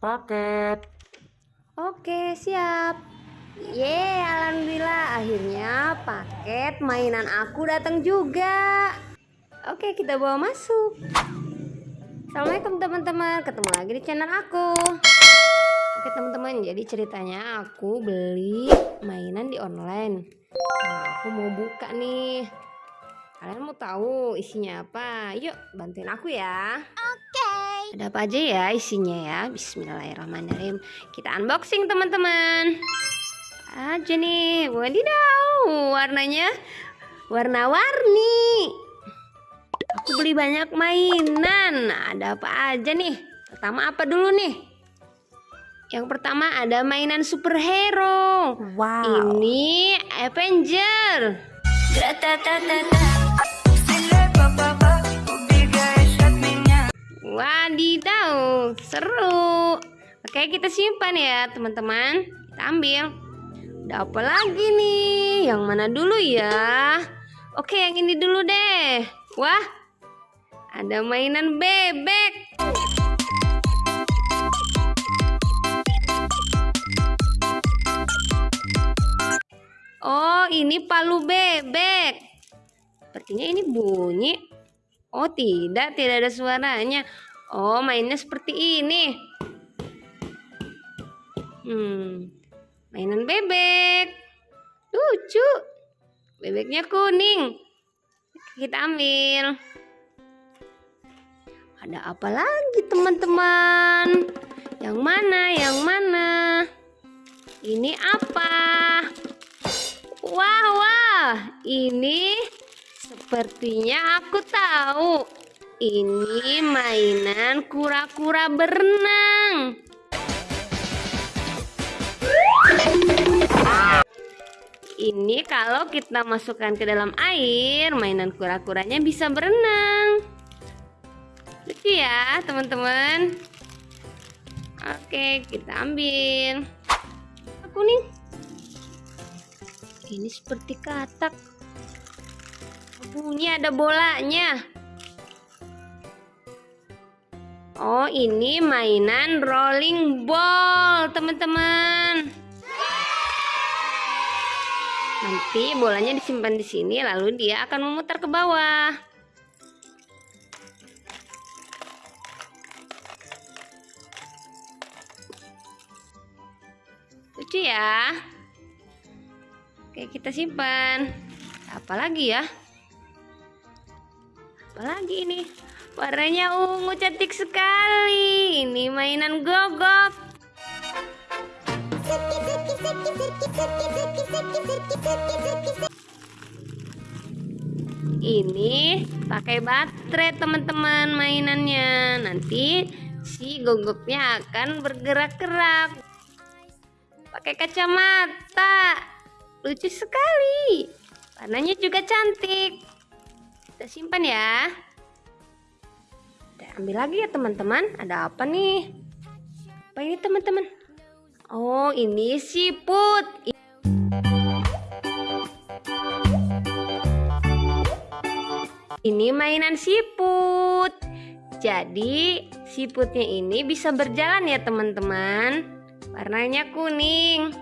paket. Oke, siap. Ye, alhamdulillah akhirnya paket mainan aku datang juga. Oke, kita bawa masuk. Assalamualaikum teman-teman, ketemu lagi di channel aku. Oke teman-teman, jadi ceritanya aku beli mainan di online. Nah, aku mau buka nih. Kalian mau tahu isinya apa? Yuk, bantuin aku ya. Ada apa aja ya isinya ya? Bismillahirrahmanirrahim. Kita unboxing teman-teman. Aja nih, wadidaw, warnanya warna-warni. Aku beli banyak mainan. Ada apa aja nih? Pertama apa dulu nih? Yang pertama ada mainan superhero. Wow. Ini Avenger. Wadidaw, seru. Oke, kita simpan ya, teman-teman. Kita ambil. Ada apa lagi nih? Yang mana dulu ya? Oke, yang ini dulu deh. Wah, ada mainan bebek. Oh, ini palu bebek. Sepertinya ini bunyi. Oh, tidak, tidak ada suaranya. Oh, mainnya seperti ini. Hmm, mainan bebek. Lucu. Bebeknya kuning. Kita ambil. Ada apa lagi, teman-teman? Yang mana? Yang mana? Ini apa? Wah, wah, ini sepertinya aku tahu. Ini mainan kura-kura berenang. Ini kalau kita masukkan ke dalam air, mainan kura-kuranya bisa berenang. Lucu ya, teman-teman. Oke, kita ambil. Aku nih ini seperti katak. Bunyi ada bolanya. Oh, ini mainan rolling ball, teman-teman. Nanti bolanya disimpan di sini, lalu dia akan memutar ke bawah. Lucu ya. Oke, kita simpan. Apa lagi ya? Lagi ini? Warnanya ungu cantik sekali. Ini mainan gogok. Ini pakai baterai teman-teman mainannya. Nanti si gogoknya akan bergerak-gerak. Pakai kacamata lucu sekali warnanya juga cantik kita simpan ya. Kita ambil lagi ya teman-teman. Ada apa nih? Apa ini teman-teman? Oh ini siput ini mainan siput jadi siputnya ini bisa berjalan ya teman-teman. Warnanya kuning.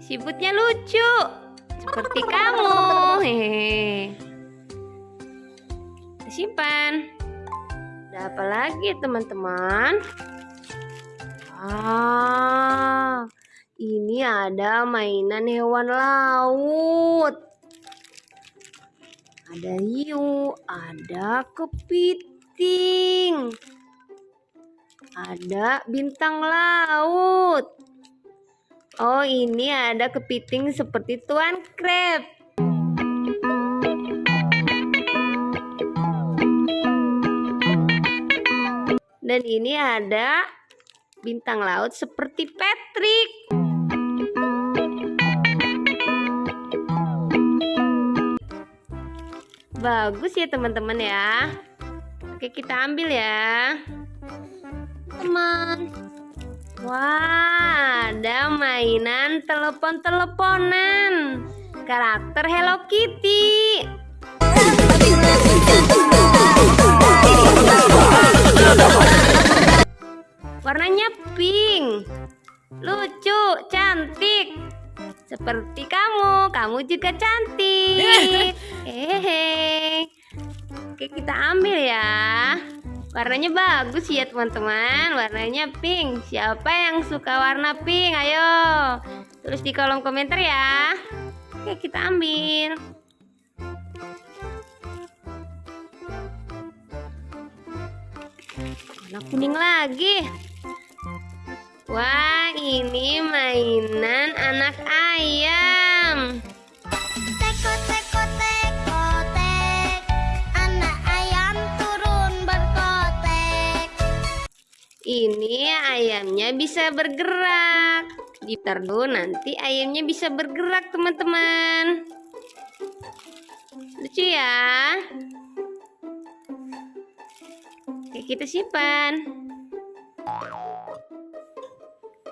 Siputnya lucu, seperti kamu. Hehehe. Simpan. Ada apa lagi teman-teman? Ah, ini ada mainan hewan laut. Ada hiu, ada kepiting, ada bintang laut. Oh, ini ada kepiting seperti Tuan Crab. Dan ini ada bintang laut seperti Patrick. Bagus ya teman-teman ya. Oke, kita ambil ya. Teman. Wah, ada mainan telepon-teleponan karakter Hello Kitty. Warnanya pink. Lucu, cantik. Seperti kamu, kamu juga cantik. Hehehe. Oke, kita ambil ya. Warnanya bagus ya teman-teman Warnanya pink Siapa yang suka warna pink? Ayo Tulis di kolom komentar ya Oke kita ambil Warna kuning lagi. Wah, ini mainan anak ayam. Teko teko teko tek Anak ayam turun berkotek Ini ayamnya bisa bergerak. Gitar dulu nanti ayamnya bisa bergerak, teman-teman. Lucu ya. Kita simpan.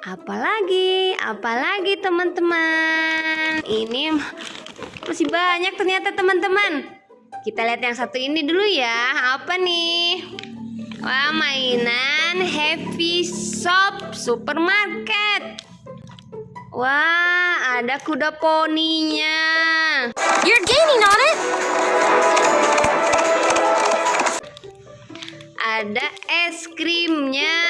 Apalagi, apalagi teman-teman. Ini masih banyak ternyata teman-teman. Kita lihat yang satu ini dulu ya. Apa nih? Wah, mainan Happy Shop Supermarket. Wah, ada kuda poninya. You're gaining on it Ada es krimnya.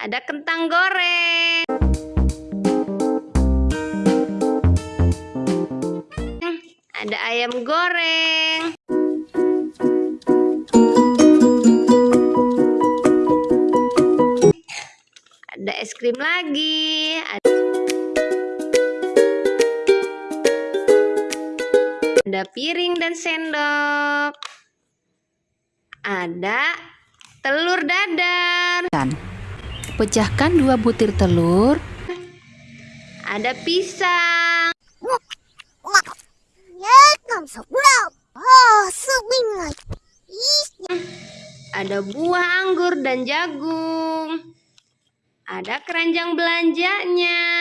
Ada kentang goreng. Hmm, Ada ayam goreng. Ada es krim lagi. Ada Ada piring dan sendok. Ada telur dadar. Pecahkan dua butir telur, Ada pisang. Ada buah anggur dan jagung. Ada keranjang belanjanya.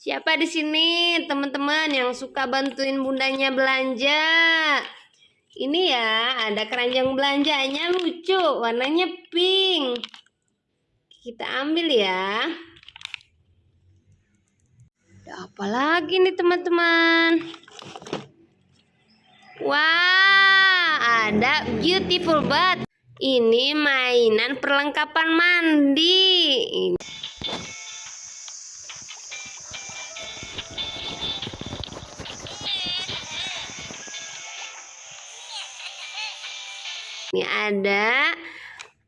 Siapa di sini teman-teman yang suka bantuin bundanya belanja? Ini ya, ada keranjang belanjanya lucu, warnanya pink. Kita ambil ya. Ada apa lagi nih teman-teman? Wah, ada beautiful bath. Ini mainan perlengkapan mandi. Ini Ini ada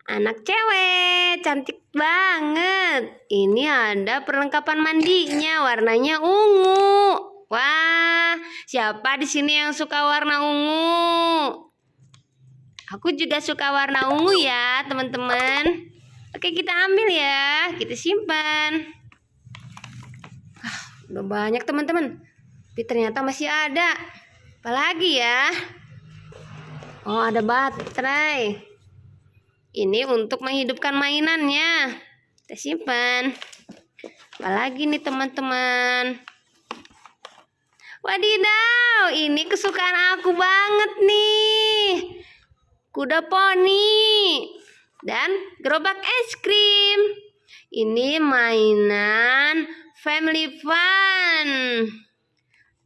anak cewek, cantik banget. Ini ada perlengkapan mandinya, warnanya ungu. Wah, siapa di sini yang suka warna ungu? Aku juga suka warna ungu ya, teman-teman. Oke, kita ambil ya, kita simpan. Ah, udah banyak teman-teman. Tapi ternyata masih ada. Apalagi ya? Oh, ada baterai. Ini untuk menghidupkan mainannya. Kita simpan. Apalagi nih teman-teman. Wadidaw, ini kesukaan aku banget nih. Kuda poni dan gerobak es krim. Ini mainan family fun.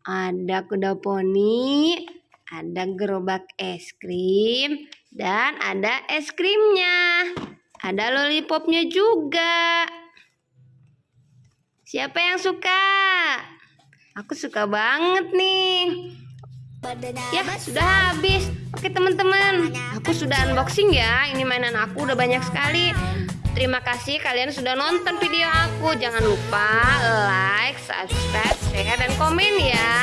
Ada kuda poni, ada gerobak es krim, dan ada es krimnya. Ada lollipopnya juga. Siapa yang suka? Aku suka banget nih. Ya, sudah habis. Oke, teman-teman. Aku sudah unboxing ya. Ini mainan aku udah banyak sekali. Terima kasih kalian sudah nonton video aku. Jangan lupa like, subscribe, share, dan komen ya.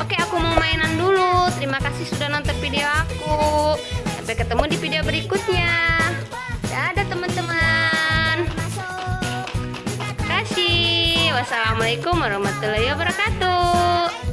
Oke, aku mau mainan dulu. Terima kasih sudah nonton video aku. Sampai ketemu di video berikutnya. Dadah teman-teman. Terima kasih. Wassalamualaikum warahmatullahi wabarakatuh.